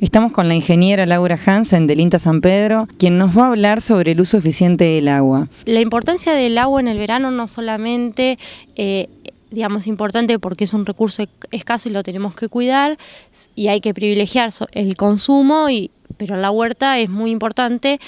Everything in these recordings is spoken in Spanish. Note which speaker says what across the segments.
Speaker 1: Estamos con la ingeniera Laura Hansen del INTA San Pedro, quien nos va a hablar sobre el uso eficiente del agua.
Speaker 2: La importancia del agua en el verano no solamente... Eh, digamos, importante porque es un recurso escaso y lo tenemos que cuidar y hay que privilegiar el consumo, y, pero la huerta es muy importante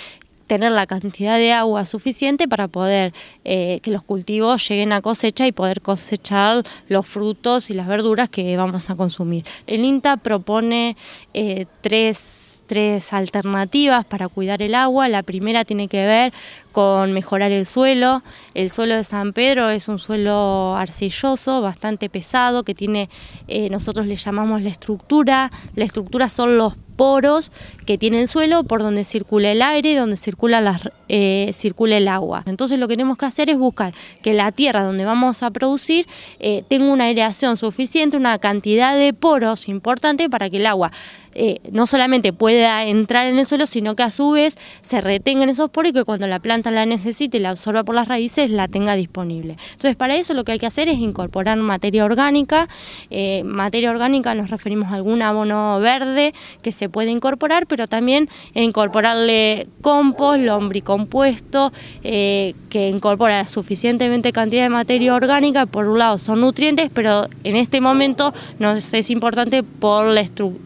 Speaker 2: tener la cantidad de agua suficiente para poder eh, que los cultivos lleguen a cosecha y poder cosechar los frutos y las verduras que vamos a consumir. El INTA propone eh, tres, tres alternativas para cuidar el agua. La primera tiene que ver con mejorar el suelo. El suelo de San Pedro es un suelo arcilloso, bastante pesado, que tiene, eh, nosotros le llamamos la estructura. La estructura son los poros que tiene el suelo por donde circula el aire y donde circula, eh, circula el agua. Entonces lo que tenemos que hacer es buscar que la tierra donde vamos a producir eh, tenga una aireación suficiente, una cantidad de poros importante para que el agua eh, no solamente pueda entrar en el suelo, sino que a su vez se retenga en esos poros y que cuando la planta la necesite y la absorba por las raíces, la tenga disponible. Entonces, para eso lo que hay que hacer es incorporar materia orgánica. Eh, materia orgánica nos referimos a algún abono verde que se puede incorporar, pero también incorporarle compost, lombricompuesto, eh, que incorpora suficientemente cantidad de materia orgánica. Por un lado son nutrientes, pero en este momento nos es importante por la,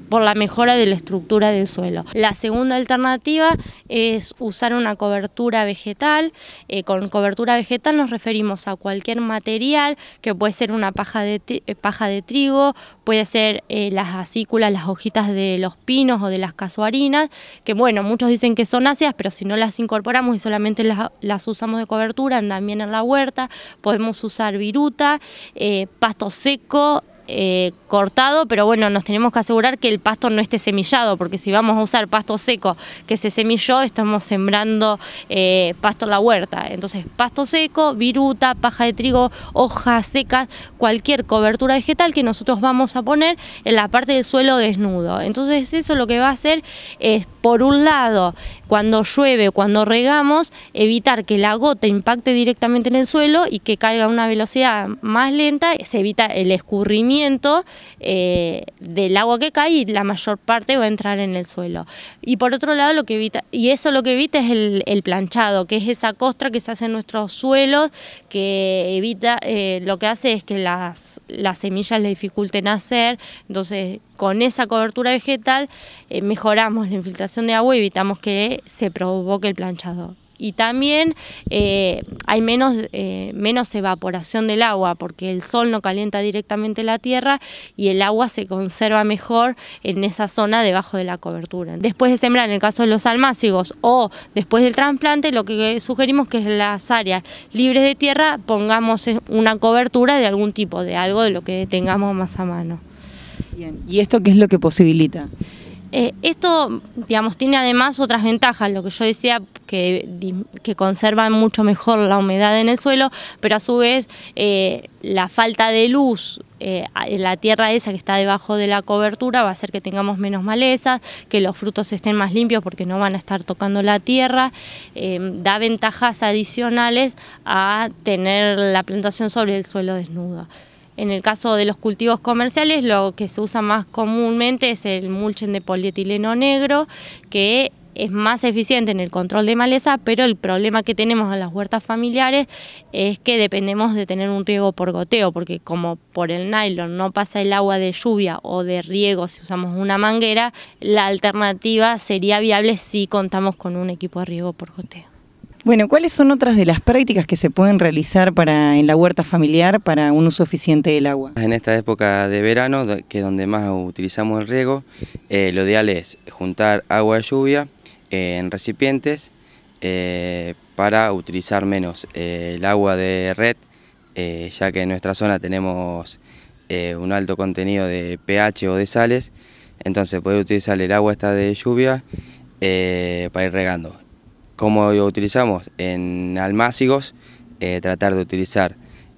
Speaker 2: por la de la estructura del suelo. La segunda alternativa es usar una cobertura vegetal. Eh, con cobertura vegetal nos referimos a cualquier material que puede ser una paja de, eh, paja de trigo, puede ser eh, las acículas, las hojitas de los pinos o de las casuarinas, que bueno, muchos dicen que son ácidas, pero si no las incorporamos y solamente las, las usamos de cobertura, andan bien en la huerta, podemos usar viruta, pasto seco, eh, cortado, pero bueno, nos tenemos que asegurar que el pasto no esté semillado, porque si vamos a usar pasto seco que se semilló, estamos sembrando eh, pasto en la huerta. Entonces, pasto seco, viruta, paja de trigo, hojas secas, cualquier cobertura vegetal que nosotros vamos a poner en la parte del suelo desnudo. Entonces, eso lo que va a hacer es, por un lado, cuando llueve, cuando regamos, evitar que la gota impacte directamente en el suelo y que caiga a una velocidad más lenta, se evita el escurrimiento eh, del agua que cae y la mayor parte va a entrar en el suelo. Y por otro lado, lo que evita, y eso lo que evita es el, planchado, que es esa costra que se hace en nuestros suelos, que evita, eh, lo que hace es que las, las semillas le dificulten hacer, entonces con esa cobertura vegetal eh, mejoramos la infiltración de agua y evitamos que se provoque el planchado y también eh, hay menos, eh, menos evaporación del agua porque el sol no calienta directamente la tierra y el agua se conserva mejor en esa zona debajo de la cobertura. Después de sembrar, en el caso de los almácigos o después del trasplante, lo que sugerimos que en las áreas libres de tierra pongamos una cobertura de algún tipo, de algo de lo que tengamos más a mano.
Speaker 1: Bien. ¿Y esto qué es lo que posibilita?
Speaker 2: Eh, esto, digamos, tiene además otras ventajas, lo que yo decía, que, que conservan mucho mejor la humedad en el suelo, pero a su vez eh, la falta de luz eh, en la tierra esa que está debajo de la cobertura va a hacer que tengamos menos malezas, que los frutos estén más limpios porque no van a estar tocando la tierra, da ventajas adicionales a tener la plantación sobre el suelo desnudo. En el caso de los cultivos comerciales, lo que se usa más comúnmente es el mulchen de polietileno negro, que es más eficiente en el control de maleza, pero el problema que tenemos en las huertas familiares es que dependemos de tener un riego por goteo, porque como por el nylon no pasa el agua de lluvia o de riego si usamos una manguera, la alternativa sería viable si contamos con un equipo de riego por goteo.
Speaker 1: Bueno, ¿cuáles son otras de las prácticas que se pueden realizar para en la huerta familiar para un uso eficiente del agua?
Speaker 3: En esta época de verano, que es donde más utilizamos el riego, eh, lo ideal es juntar agua de lluvia eh, en recipientes eh, para utilizar menos el agua de red, ya que en nuestra zona tenemos un alto contenido de pH o de sales, entonces poder utilizar el agua esta de lluvia para ir regando ¿Cómo lo utilizamos? En almácigos, eh, tratar de utilizar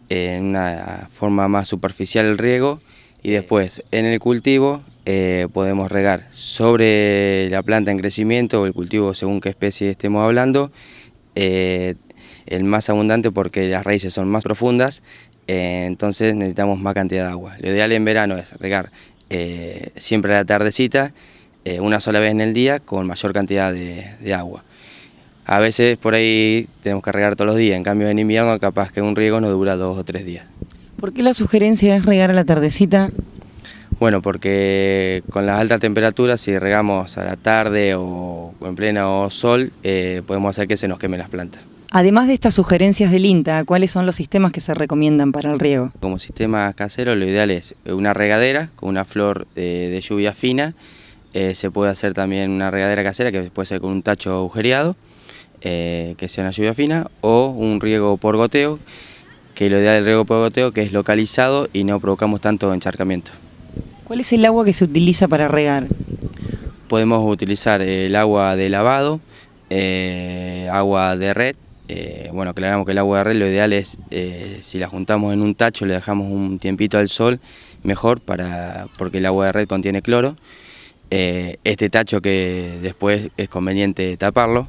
Speaker 3: en una forma más superficial el riego y después en el cultivo eh, podemos regar sobre la planta en crecimiento o el cultivo según qué especie estemos hablando, eh, el más abundante porque las raíces son más profundas, entonces necesitamos más cantidad de agua. Lo ideal en verano es regar siempre a la tardecita eh, una sola vez en el día con mayor cantidad de, agua. A veces por ahí tenemos que regar todos los días, en cambio en invierno capaz que un riego no dura dos o tres días.
Speaker 1: ¿Por qué la sugerencia es regar a la tardecita?
Speaker 3: Bueno, porque con las altas temperaturas, si regamos a la tarde o en pleno sol, eh, podemos hacer que se nos quemen las plantas.
Speaker 1: Además de estas sugerencias del INTA, ¿cuáles son los sistemas que se recomiendan para el riego?
Speaker 3: Como sistema casero, lo ideal es una regadera con una flor de, lluvia fina. Eh, se puede hacer también una regadera casera que puede ser con un tacho agujereado, eh, que sea una lluvia fina, o un riego por goteo, que lo ideal del riego por goteo que es localizado y no provocamos tanto encharcamiento.
Speaker 1: ¿Cuál es el agua que se utiliza para regar?
Speaker 3: Podemos utilizar el agua de lavado, eh, agua de red, eh, bueno, aclaramos que el agua de red lo ideal es, eh, si la juntamos en un tacho, le dejamos un tiempito al sol, mejor, para, porque el agua de red contiene cloro. Eh, este tacho que después es conveniente taparlo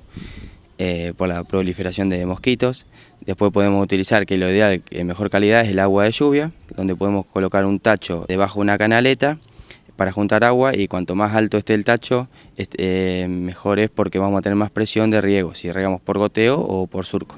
Speaker 3: por la proliferación de mosquitos. Después podemos utilizar, que lo ideal, en mejor calidad, es el agua de lluvia, donde podemos colocar un tacho debajo de una canaleta para juntar agua y cuanto más alto esté el tacho, eh, mejor es porque vamos a tener más presión de riego, si regamos por goteo o por surco.